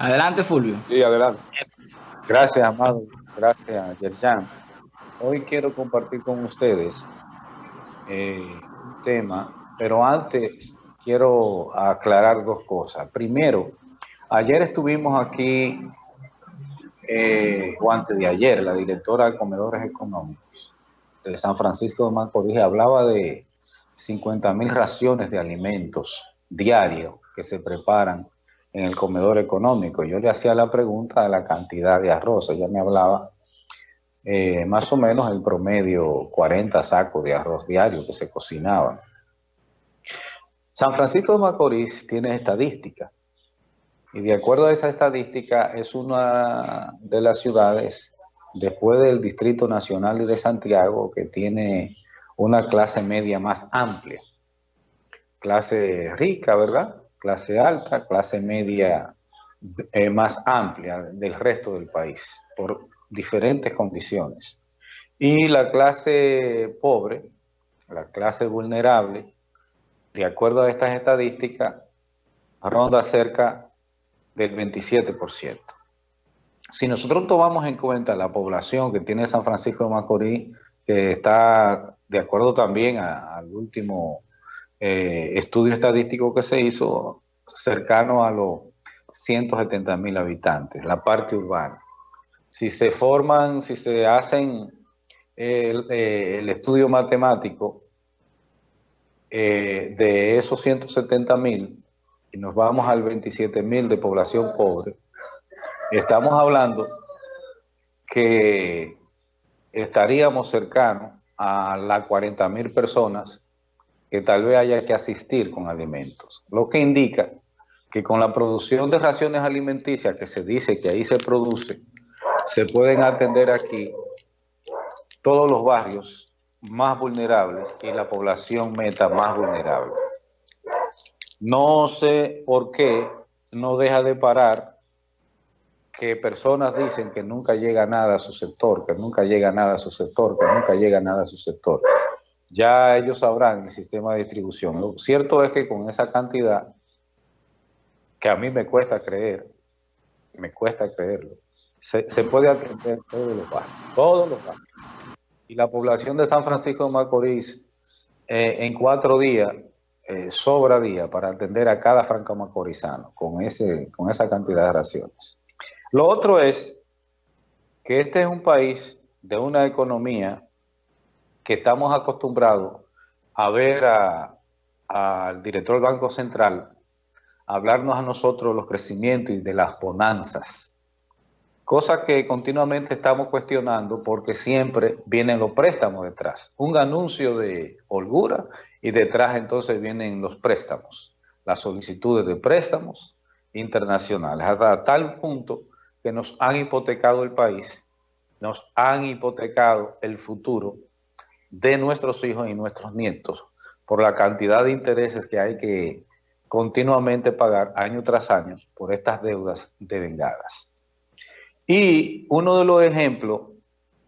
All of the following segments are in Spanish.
Adelante, Fulvio. Sí, adelante. Gracias, Amado. Gracias, Yerjan. Hoy quiero compartir con ustedes eh, un tema, pero antes quiero aclarar dos cosas. Primero, ayer estuvimos aquí, eh, o antes de ayer, la directora de Comedores Económicos de San Francisco de Macorís hablaba de 50 mil raciones de alimentos diarios que se preparan en el comedor económico. Yo le hacía la pregunta de la cantidad de arroz. Ella me hablaba eh, más o menos el promedio 40 sacos de arroz diario que se cocinaban. San Francisco de Macorís tiene estadística y de acuerdo a esa estadística es una de las ciudades después del Distrito Nacional y de Santiago que tiene una clase media más amplia. Clase rica, ¿verdad? Clase alta, clase media eh, más amplia del resto del país, por diferentes condiciones. Y la clase pobre, la clase vulnerable, de acuerdo a estas estadísticas, ronda cerca del 27%. Si nosotros tomamos en cuenta la población que tiene San Francisco de Macorís, que está de acuerdo también al último eh, estudio estadístico que se hizo, cercano a los 170 mil habitantes, la parte urbana. Si se forman, si se hacen el, eh, estudio matemático eh, de esos 170 mil y nos vamos al 27 mil de población pobre, estamos hablando que estaríamos cercanos a las 40 mil personas que tal vez haya que asistir con alimentos, lo que indica que con la producción de raciones alimenticias que se dice que ahí se produce, se pueden atender aquí todos los barrios más vulnerables y la población meta más vulnerable. No sé por qué no deja de parar que personas dicen que nunca llega nada a su sector, que nunca llega nada a su sector, que nunca llega nada a su sector. Ya ellos sabrán el sistema de distribución. Lo cierto es que con esa cantidad, que a mí me cuesta creer, me cuesta creerlo, se, puede atender todos los barrios. Y la población de San Francisco de Macorís, eh, en cuatro días, eh, sobra día para atender a cada franco macorizano con, ese, con esa cantidad de raciones. Lo otro es que este es un país de una economía que estamos acostumbrados a ver al director del Banco Central hablarnos a nosotros los crecimientos y de las bonanzas, cosa que continuamente estamos cuestionando porque siempre vienen los préstamos detrás. Un anuncio de holgura y detrás entonces vienen los préstamos, las solicitudes de préstamos internacionales, hasta tal punto que nos han hipotecado el país, nos han hipotecado el futuro de nuestros hijos y nuestros nietos por la cantidad de intereses que hay que continuamente pagar año tras año por estas deudas devengadas. Y uno de los ejemplos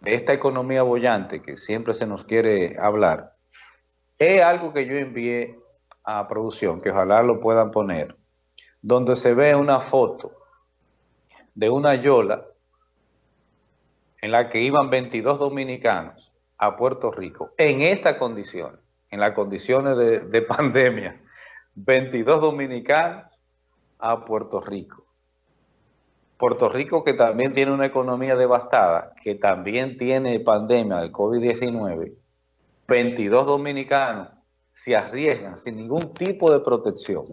de esta economía bollante que siempre se nos quiere hablar, es algo que yo envié a producción, que ojalá lo puedan poner, donde se ve una foto de una yola en la que iban 22 dominicanos a Puerto Rico, en esta condición, en las condiciones de, pandemia, 22 dominicanos a Puerto Rico. Puerto Rico que también tiene una economía devastada, que también tiene pandemia del COVID-19, 22 dominicanos se arriesgan sin ningún tipo de protección.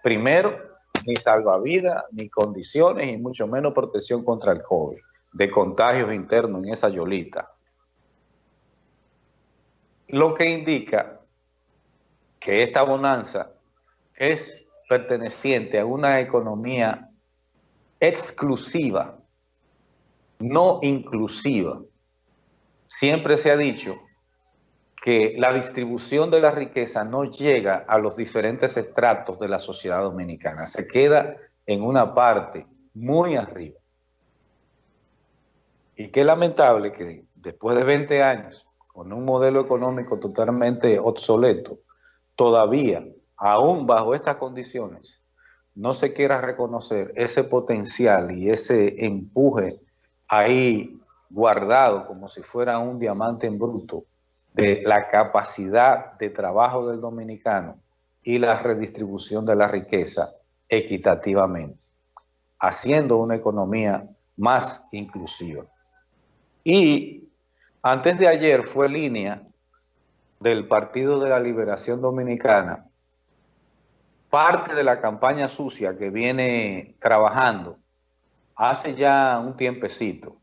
Primero, ni salvavidas, ni condiciones, y mucho menos protección contra el COVID, de contagios internos en esa yolita. Lo que indica que esta bonanza es perteneciente a una economía exclusiva, no inclusiva. Siempre se ha dicho que la distribución de la riqueza no llega a los diferentes estratos de la sociedad dominicana, se queda en una parte muy arriba. Y qué lamentable que después de 20 años, con un modelo económico totalmente obsoleto, todavía, aún bajo estas condiciones, no se quiera reconocer ese potencial y ese empuje ahí guardado como si fuera un diamante en bruto de la capacidad de trabajo del dominicano y la redistribución de la riqueza equitativamente, haciendo una economía más inclusiva. Y antes de ayer fue línea del Partido de la Liberación Dominicana, parte de la campaña sucia que viene trabajando hace ya un tiempecito.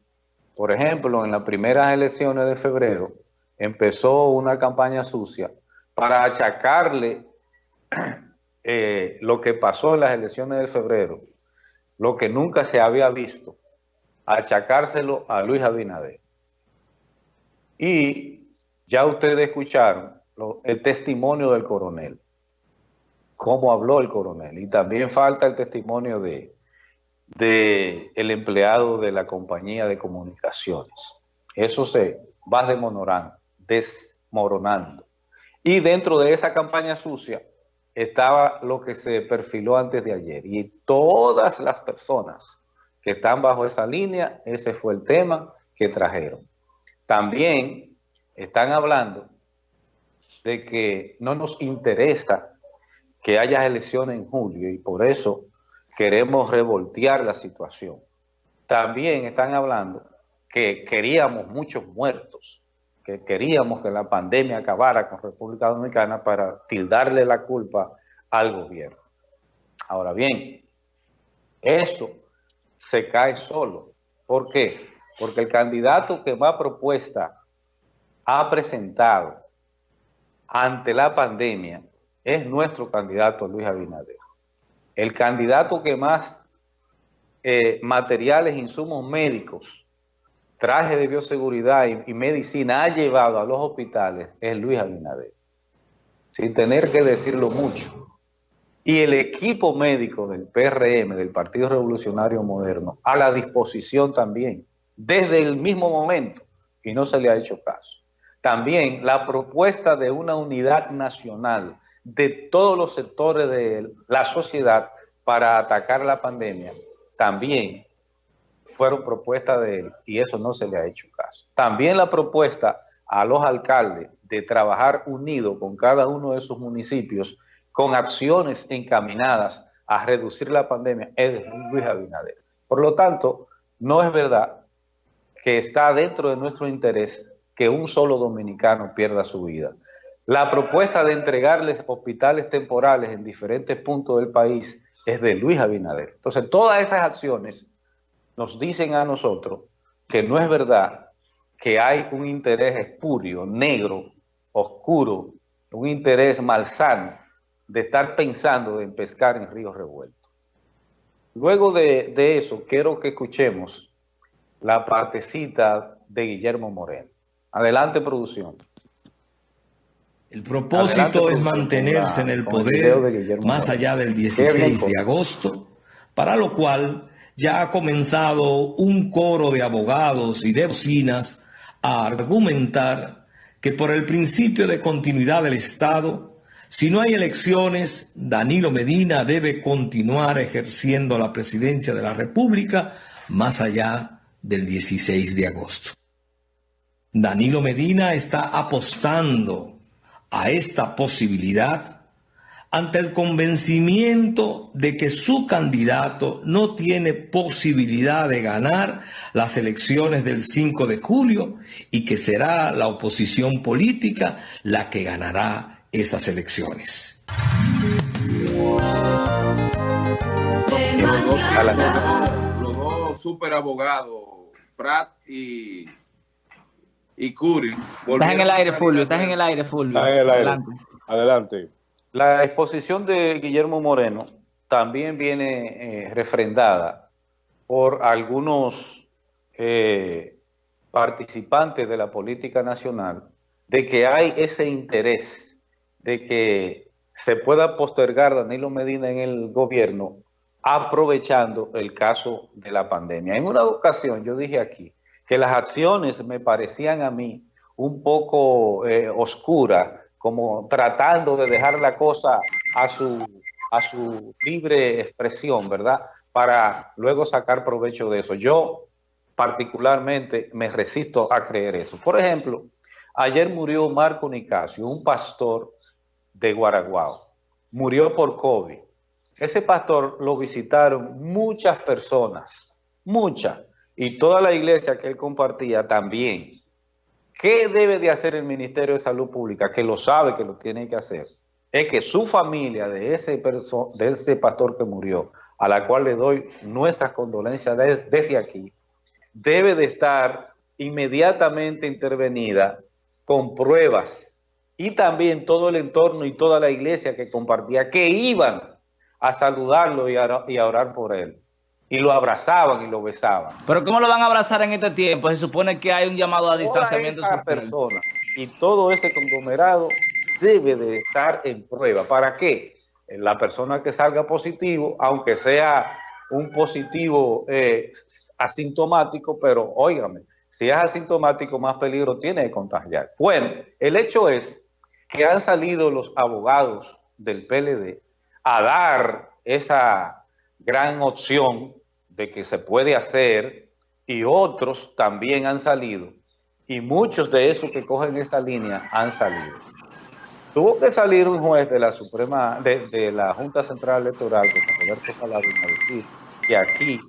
Por ejemplo, en las primeras elecciones de febrero empezó una campaña sucia para achacarle eh, lo que pasó en las elecciones de febrero, lo que nunca se había visto, achacárselo a Luis Abinader. Y ya ustedes escucharon el testimonio del coronel, cómo habló el coronel, y también falta el testimonio de, de el empleado de la compañía de comunicaciones. Eso se va desmoronando, desmoronando. Y dentro de esa campaña sucia estaba lo que se perfiló antes de ayer. Y todas las personas que están bajo esa línea, ese fue el tema que trajeron. También están hablando de que no nos interesa que haya elecciones en julio y por eso queremos revoltear la situación. También están hablando que queríamos muchos muertos, que queríamos que la pandemia acabara con República Dominicana para tildarle la culpa al gobierno. Ahora bien, esto se cae solo. ¿Por qué? Porque el candidato que a propuesta ha presentado ante la pandemia es nuestro candidato Luis Abinader. El candidato que más eh, materiales, insumos médicos, traje de bioseguridad y, medicina ha llevado a los hospitales es Luis Abinader. Sin tener que decirlo mucho. Y el equipo médico del PRM, del Partido Revolucionario Moderno, a la disposición también, desde el mismo momento, y no se le ha hecho caso. También la propuesta de una unidad nacional de todos los sectores de la sociedad para atacar la pandemia, también fueron propuestas de él y eso no se le ha hecho caso. También la propuesta a los alcaldes de trabajar unido con cada uno de sus municipios con acciones encaminadas a reducir la pandemia es Luis Abinader. Por lo tanto, no es verdad que está dentro de nuestro interés que un solo dominicano pierda su vida. La propuesta de entregarles hospitales temporales en diferentes puntos del país es de Luis Abinader. Entonces, todas esas acciones nos dicen a nosotros que no es verdad que hay un interés espurio, negro, oscuro, un interés malsano de estar pensando en pescar en ríos revueltos. Luego de, de eso, quiero que escuchemos la partecita de Guillermo Moreno. Adelante, producción. El propósito es mantenerse en el poder más allá del 16 de agosto, para lo cual ya ha comenzado un coro de abogados y de vecinas a argumentar que por el principio de continuidad del Estado, si no hay elecciones, Danilo Medina debe continuar ejerciendo la presidencia de la República más allá del 16 de agosto. Danilo Medina está apostando a esta posibilidad ante el convencimiento de que su candidato no tiene posibilidad de ganar las elecciones del 5 de julio y que será la oposición política la que ganará esas elecciones. Los dos, super abogados, Prat y y Curi. Estás en el aire, Fulvio, estás en el aire, Fulvio. Adelante. Adelante. La exposición de Guillermo Moreno también viene eh, refrendada por algunos eh, participantes de la política nacional de que hay ese interés de que se pueda postergar Danilo Medina en el gobierno aprovechando el caso de la pandemia. En una ocasión yo dije aquí que las acciones me parecían a mí un poco eh, oscuras, como tratando de dejar la cosa a su, a su libre expresión, ¿verdad? Para luego sacar provecho de eso. Yo particularmente me resisto a creer eso. Por ejemplo, ayer murió Marco Nicasio, un pastor de Guaraguao. Murió por COVID. Ese pastor lo visitaron muchas personas, muchas, y toda la iglesia que él compartía también. ¿Qué debe de hacer el Ministerio de Salud Pública? Que lo sabe que lo tiene que hacer. Es que su familia de ese, de ese pastor que murió, a la cual le doy nuestras condolencias desde aquí, debe de estar inmediatamente intervenida con pruebas y también todo el entorno y toda la iglesia que compartía, que iban a saludarlo y a, orar por él. Y lo abrazaban y lo besaban. Pero ¿cómo lo van a abrazar en este tiempo? Se supone que hay un llamado a distanciamiento. Esa persona y todo este conglomerado debe de estar en prueba. ¿Para qué? La persona que salga positivo, aunque sea un positivo eh, asintomático, pero óigame, si es asintomático, más peligro tiene de contagiar. Bueno, el hecho es que han salido los abogados del PLD a dar esa gran opción de que se puede hacer y otros también han salido y muchos de esos que cogen esa línea han salido. Tuvo que salir un juez de la Suprema, de, la Junta Central Electoral, que Roberto Paladino, a decir que aquí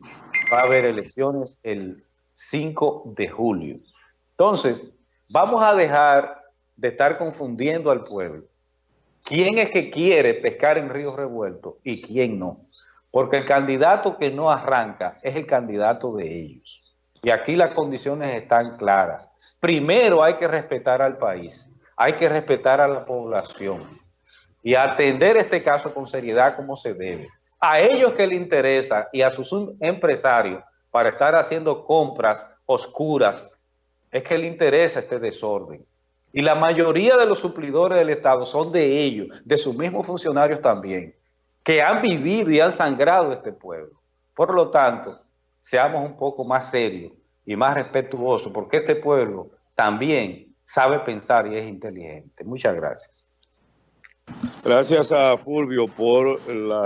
va a haber elecciones el 5 de julio. Entonces, vamos a dejar de estar confundiendo al pueblo. ¿Quién es que quiere pescar en río revuelto y quién no? Porque el candidato que no arranca es el candidato de ellos. Y aquí las condiciones están claras. Primero hay que respetar al país, hay que respetar a la población y atender este caso con seriedad como se debe. A ellos que les interesa y a sus empresarios para estar haciendo compras oscuras, es que le interesa este desorden. Y la mayoría de los suplidores del Estado son de ellos, de sus mismos funcionarios también, que han vivido y han sangrado este pueblo. Por lo tanto, seamos un poco más serios y más respetuosos, porque este pueblo también sabe pensar y es inteligente. Muchas gracias. Gracias a Fulvio por la...